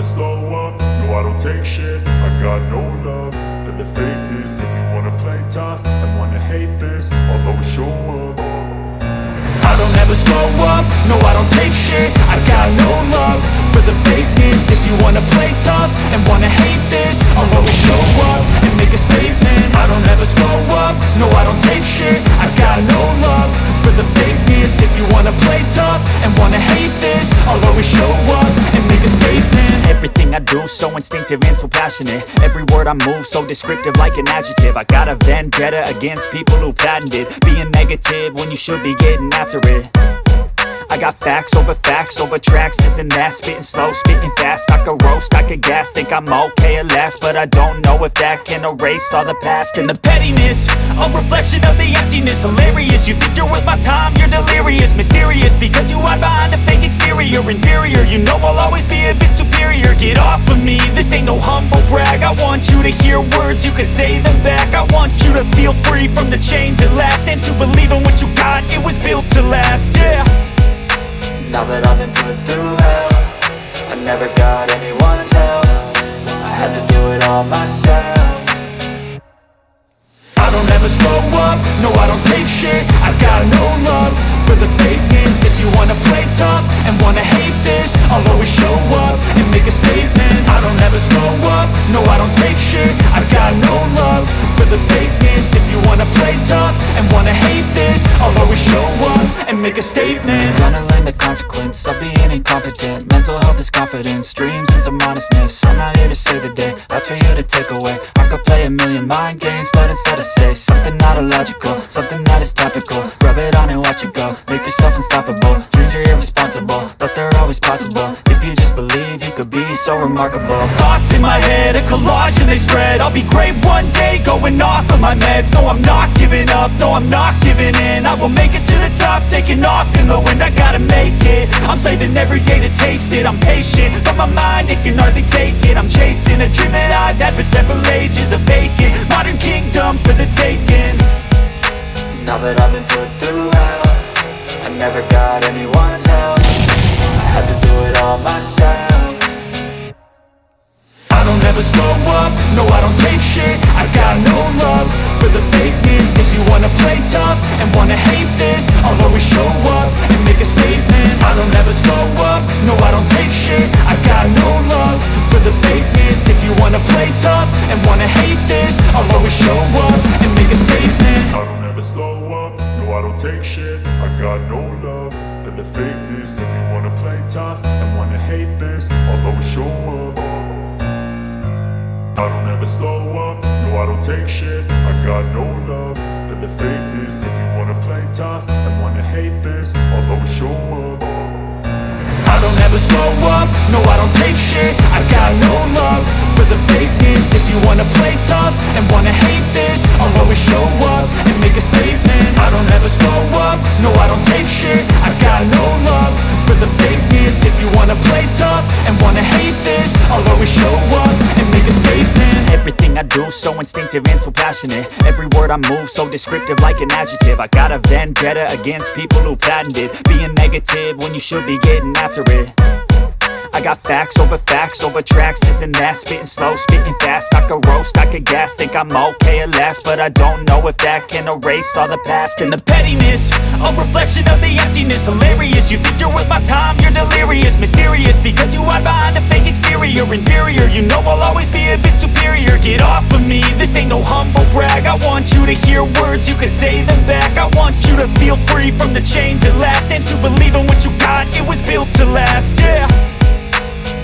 never slow up, no I don't take shit. I got no love for the fakeness. If you wanna play tough and wanna hate this I'll always show up. I don't ever slow up, no I don't take shit. I got no love for the fakeness. If you wanna play tough and wanna hate so instinctive and so passionate. Every word I move so descriptive like an adjective. I got a vendetta against people who patented Being negative when you should be getting after it. I got facts over facts over tracks, this and that. Spitting slow, spitting fast, I could roast, I could gas Think I'm okay at last, but I don't know if that can erase all the past And the pettiness, a reflection of the emptiness. Hilarious, you think you're worth my time, you're delirious. Mysterious, because you hide behind exterior Inferior, you know I'll always be a bit superior. Get off of me, this ain't no humble brag. I want you to hear words, you can say them back. I want you to feel free from the chains at last And to believe in what you got, it was built to last, yeah. Now that I've been put through hell I never got anyone's help. I had to do it all myself. I don't ever slow up, no I don't take shit. I got no love for the fakeness. If you wanna make a statement Mental health is confidence, dreams and some honestness I'm not here to save the day, that's for you to take away. I could play a million mind games, but instead I say Something not illogical, something that is topical. Rub it on and watch it go, make yourself unstoppable. Dreams are irresponsible, but they're always possible. If you just believe, you could be so remarkable. Thoughts in my head, a collage and they spread. I'll be great one day, going off of my meds. No, I'm not giving up, no, I'm not giving in. I will make it to the top, taking off in the wind. I gotta make it, I'm saving every day to taste it. I'm patient, but my mind, it can hardly take it. I'm chasing a dream that I've had for several ages A vacant, modern kingdom for the taking. Now that I've been put through hell I never got anyone's help. I had to do it all myself. I don't ever slow up, no I don't take shit. I've got no love I don't take shit. I got no love for the fakeness. If you wanna play tough and wanna hate this I'll always show up. I don't ever slow up, no I don't take shit. I got no love for the fakeness. If you wanna play tough and wanna hate this I'll always show up. I don't ever slow up, no I don't take shit. I got no love for the fakeness. If you wanna play tough and wanna hate this I'll always show up and make a statement. I don't ever slow up, no I don't take shit. I got no love for the fakeness. If you wanna play tough and wanna hate this I'll always show up and make a statement. Everything I do so instinctive and so passionate. Every word I move so descriptive like an adjective. I got a vendetta against people who patented Being negative when you should be getting after it I got facts over facts over tracks, and that. Spitting slow, spitting fast, I could roast, I could gas Think I'm okay at last, but I don't know if that can erase all the past. And the pettiness, a reflection of the emptiness. Hilarious, you think you're worth my time, you're delirious. Mysterious, because you hide behind a fake exterior. Inferior, you know I'll always be a bit superior. Get off of me, this ain't no humble brag. I want you to hear words, you can say them back. I want you to feel free from the chains at last. And to believe in what you got, it was built to last, yeah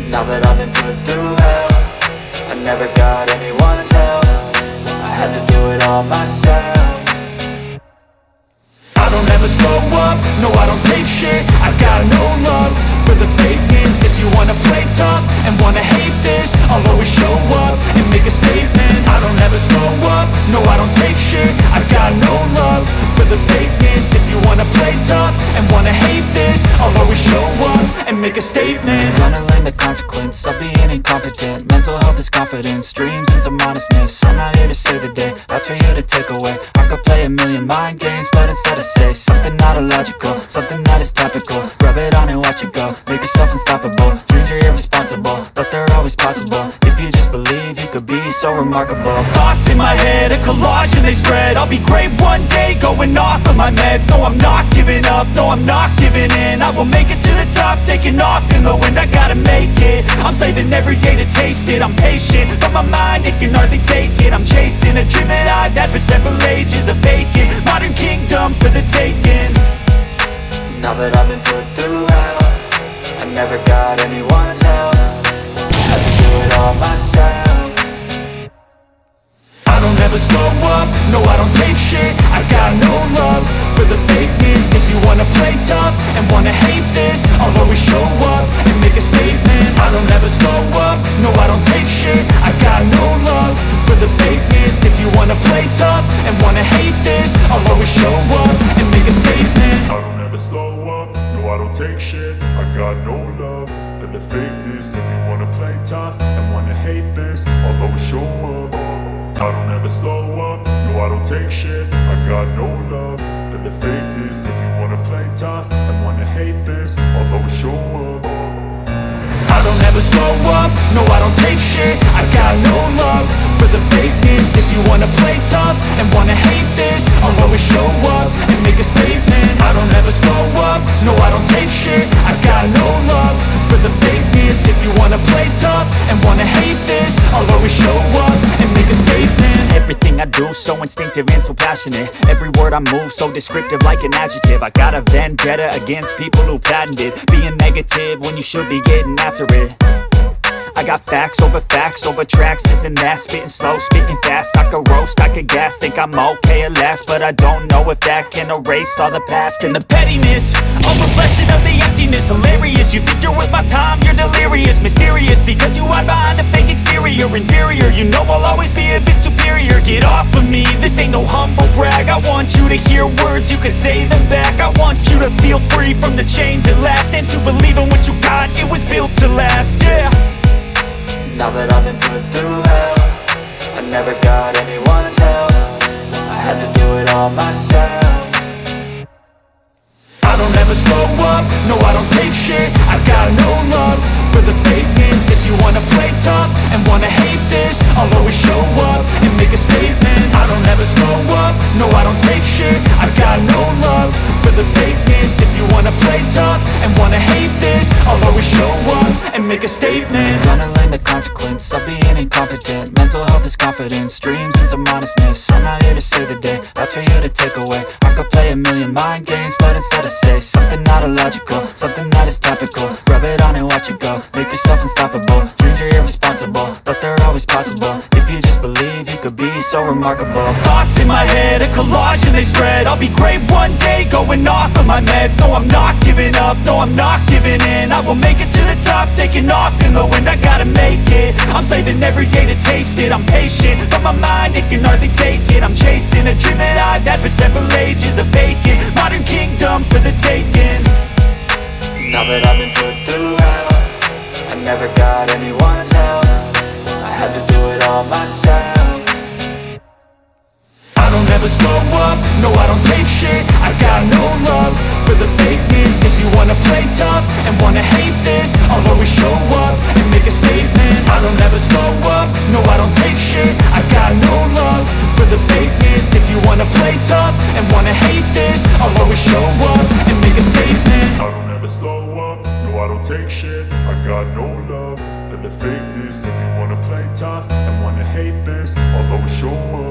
Now that I've been put through hell I never got anyone's help. I had to do it all myself. I don't ever slow up, no I don't take shit. I got no love for the fakeness. If you wanna play tough and wanna hate this I'll always show up and make a statement. I don't ever slow up, no I don't take shit. I got no love for the fakeness wanna play tough and wanna hate this I'll always show up and make a statement. I'm Gonna learn the consequence of being incompetent. Mental health is confidence, dreams and some honestness. I'm not here to save the day, that's for you to take away. I could play a million mind games, but instead I say Something not illogical, something that is topical. Rub it on and watch it go, make yourself unstoppable. Dreams are irresponsible, but they're always possible. If you just believe, you could be so remarkable. Thoughts in my head, a collage and they spread. I'll be great one day, going off of my meds. No, I'm not giving up, no, I'm not giving in. I will make it to the top, taking off in the wind. I gotta make it, I'm saving every day to taste it. I'm patient, but my mind, it can hardly take it. I'm chasing a dream that I've had for several ages A vacant, modern kingdom for the taking. Now that I've been put through hell I never got anyone's help. Had to do it all myself. I don't ever slow up, no I don't take shit. I got no love the fakeness If you wanna play tough and wanna hate this I'll always show up and make a statement. I don't ever slow up, no I don't take shit. I got no love for the fakeness If you wanna play tough and wanna hate this I'll always show up and make a statement. I don't ever slow up, no I don't take shit. I got no love for the fakeness If you wanna play tough and wanna hate this I'll always show up. I don't ever slow up, no I don't take shit. I got no love the fakeness. If you wanna play tough and wanna hate this I'll always show up. I don't ever slow up, no I don't take shit. I got no love for the fakeness. If you wanna instinctive and so passionate. Every word I move so descriptive like an adjective. I got a vendetta against people who patented Being negative when you should be getting after it. I got facts over facts over tracks, this and that. Spitting slow, spitting fast, I could roast, I could gas Think I'm okay at last, but I don't know if that can erase all the past And the pettiness. A reflection of the emptiness Hilarious, you think you're worth my time? You're delirious, mysterious Because you hide behind a fake exterior. Inferior, you know I'll always be a bit superior. Get off of me, this ain't no humble brag. I want you to hear words, you can say them back. I want you to feel free from the chains at last And to believe in what you got, it was built to last, yeah. Now that I've been put through hell I never got anyone's help. I had to do it all myself make a statement. Gonna learn the consequence of being incompetent. Mental health is confidence, dreams and some honestness. I'm not here to save the day, that's for you to take away. I could play a million mind games, but instead I say Something not illogical, something that is topical. Rub it on and watch it go, make yourself unstoppable. Dreams are irresponsible, but they're always possible. If you just believe, you could be so remarkable. Thoughts in my head, a collage and they spread. I'll be great one day, going off of my meds. No, I'm not giving up, no, I'm not giving in. I will make it to the top, taking off in the wind. I gotta make it, I'm saving every day to taste it. I'm patient, but my mind, it can hardly take it a dream that I've had for several ages A vacant, modern kingdom for the taking. Now that I've been put through hell I never got anyone's help. I had to do it all myself. I don't ever slow up, no I don't take shit. I got no love for the fakeness. If you wanna play tough and wanna hate this I'll always show up